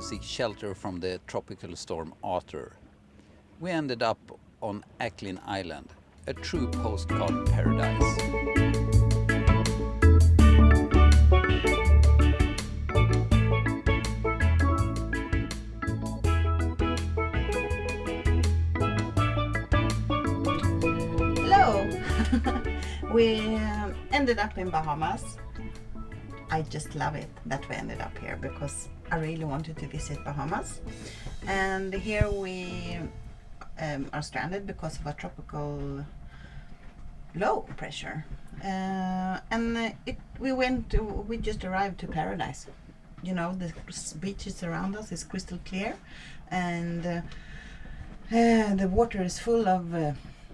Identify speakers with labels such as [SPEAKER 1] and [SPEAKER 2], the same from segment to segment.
[SPEAKER 1] to seek shelter from the tropical storm Arthur. We ended up on Acklin Island, a true postcard paradise.
[SPEAKER 2] Hello! we um, ended up in Bahamas. I just love it that we ended up here because I really wanted to visit Bahamas. And here we um, are stranded because of a tropical low pressure. Uh, and it, we went, to, we just arrived to paradise. You know, the beaches around us is crystal clear and uh, uh, the water is full of uh,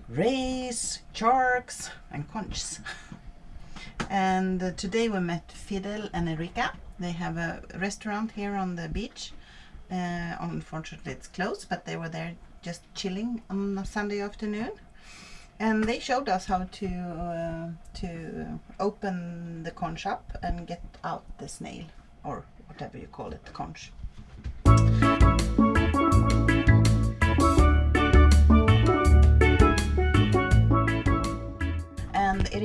[SPEAKER 2] rays, sharks, and conchs. and today we met Fidel and Erika. They have a restaurant here on the beach. Uh, unfortunately, it's closed, but they were there just chilling on a Sunday afternoon. And they showed us how to uh, to open the conch up and get out the snail, or whatever you call it, the conch.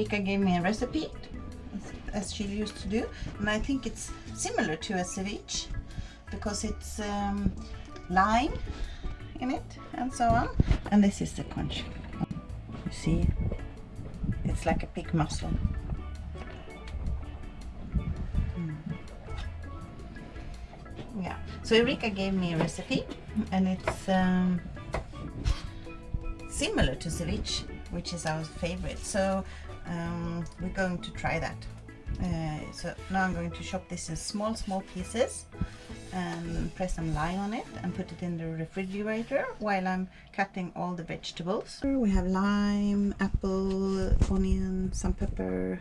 [SPEAKER 2] Erika gave me a recipe as, she used to do and I think it's similar to a ceviche because it's um, lime in it and so on and this is the conch you see it's like a pig muscle Mm. yeah so Erika gave me a recipe and it's um, similar to ceviche, which is our favorite. So um, we're going to try that. Uh, so now I'm going to chop this in small, small pieces and press some lime on it and put it in the refrigerator while I'm cutting all the vegetables. We have lime, apple, onion, some pepper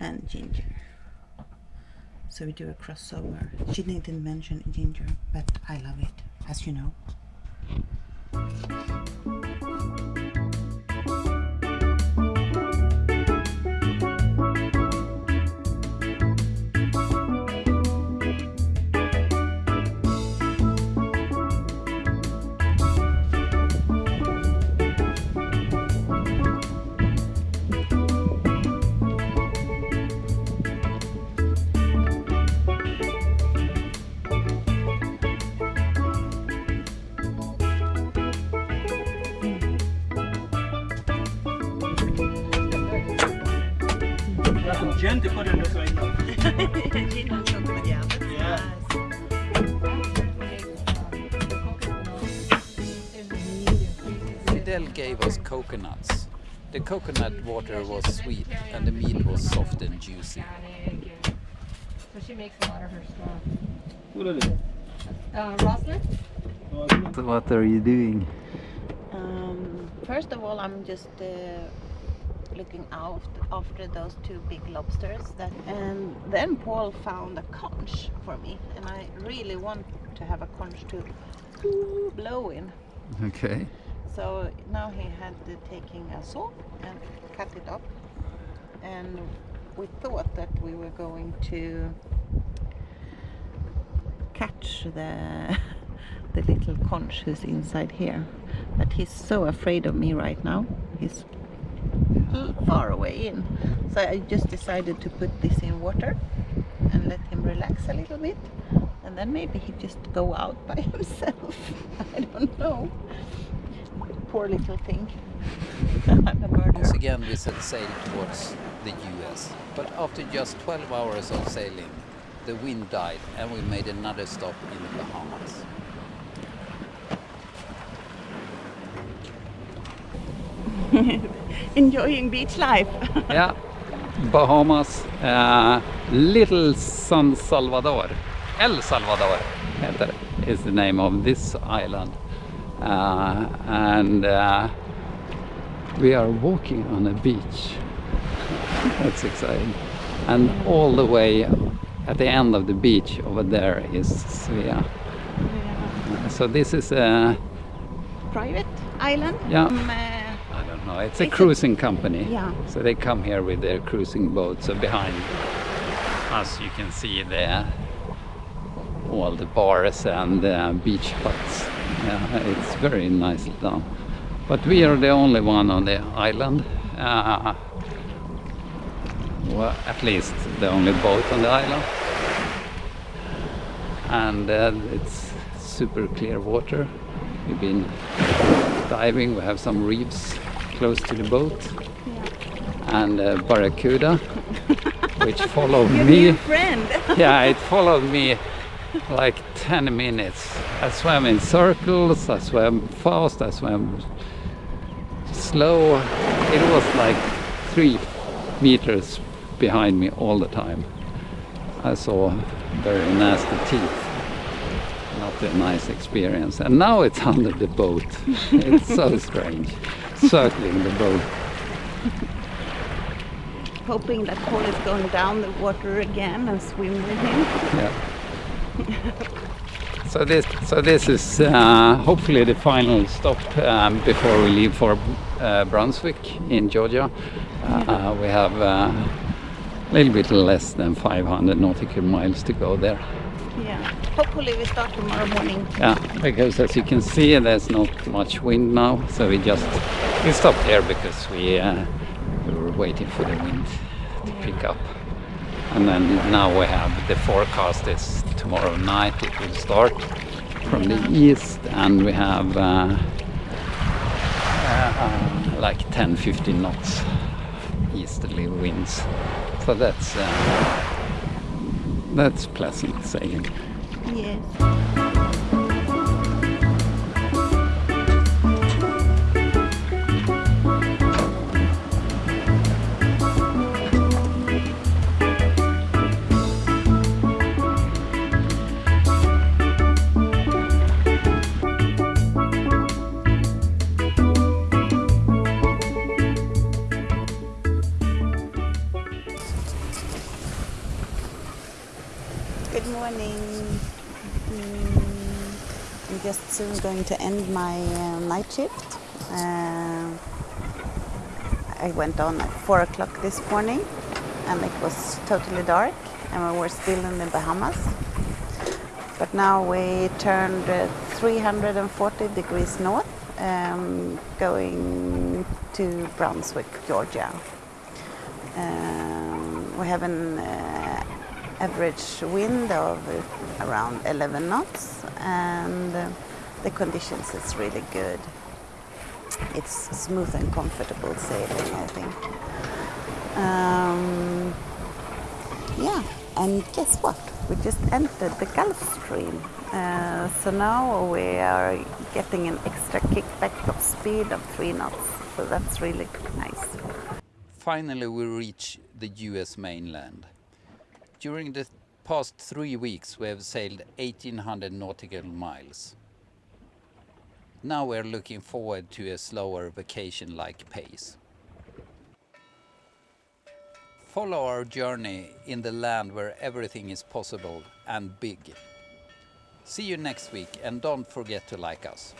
[SPEAKER 2] and ginger. So we do a crossover. She didn't mention ginger, but I love it, as you know.
[SPEAKER 3] Gin to put in the same.
[SPEAKER 2] Gin and chocolate, yeah.
[SPEAKER 3] Yeah.
[SPEAKER 1] Fidel gave us coconuts. The coconut water was sweet and the meat was soft and juicy.
[SPEAKER 4] So she makes a lot of her stuff.
[SPEAKER 3] What is it?
[SPEAKER 4] Uh, Rosalind?
[SPEAKER 1] What are you doing?
[SPEAKER 2] Um, first of all, I'm just uh, looking out after those two big lobsters. That, and then Paul found a conch for me, and I really want to have a conch to blow in.
[SPEAKER 1] Okay.
[SPEAKER 2] So now he had uh, taking a saw and cut it up, and we thought that we were going to catch the the little conch who's inside here, but he's so afraid of me right now. He's far away in, so I just decided to put this in water and let him relax a little bit, and then maybe he just go out by himself. I don't know. Poor little thing. I'm a murderer.
[SPEAKER 1] Once again we set sail towards the US. But after just 12 hours of sailing, the wind died and we made another stop in the Bahamas.
[SPEAKER 2] Enjoying beach life.
[SPEAKER 1] yeah, Bahamas, uh, Little San Salvador, El Salvador heter is the name of this island. Uh, and uh, we are walking on a beach. That's exciting. And all the way at the end of the beach over there is Svea. So this is a,
[SPEAKER 2] Private island.
[SPEAKER 1] Yeah.
[SPEAKER 2] Um,
[SPEAKER 1] know, it's a
[SPEAKER 2] Is it-
[SPEAKER 1] cruising company.
[SPEAKER 2] Yeah.
[SPEAKER 1] So they come here with their cruising boats. So behind us you can see the all the bars and uh, beach huts. Uh, it's very nicely done. But we are the only one on the island. Uh, well, at least the only boat on the island. And uh, it's super clear water. We've been diving, we have some reefs close to the boat. And uh, barracuda, which followed me. yeah, it followed me like 10 minutes. I swam in circles, I swam fast, I swam slow. It was like three meters behind me all the time. I saw very nasty teeth. Not a nice experience. And now it's under the boat. it's so strange. Circling the boat.
[SPEAKER 2] Hoping that Paul is going down the water again and swim with him.
[SPEAKER 1] Yeah. so this, so this is uh, hopefully the final stop um, before we leave for uh, Brunswick in Georgia. Uh, we have uh, a little bit less than 500 nautical miles to go there.
[SPEAKER 2] Yeah. Hopefully we start tomorrow morning.
[SPEAKER 1] Yeah, because as you can see, there's not much wind now, so we just we stopped here because we uh, we were waiting for the wind to pick up. And then now we have the forecast is tomorrow night it will start from the east, and we have uh, uh, like 10-15 knots easterly winds. So that's uh, that's pleasant sailing.
[SPEAKER 2] Yes. Soon going to end my uh, night shift. Uh, I went on at 4 o'clock this morning and it was totally dark and we were still in the Bahamas. But now we turned uh, 340 degrees north um, going to Brunswick, Georgia. Um, we have an uh, average wind of around 11 knots and uh, the conditions is really good. It's smooth and comfortable sailing, I think. Um, yeah, and guess what? We just entered the Gulf Stream. Uh, so now we are getting an extra kickback of speed of 3 knots. So that's really nice.
[SPEAKER 1] Finally, we reach the US mainland. During the past three weeks, we have sailed 1800 nautical miles. Now we're looking forward to a slower vacation like pace. Follow our journey in the land where everything is possible and big. See you next week and don't forget to like us.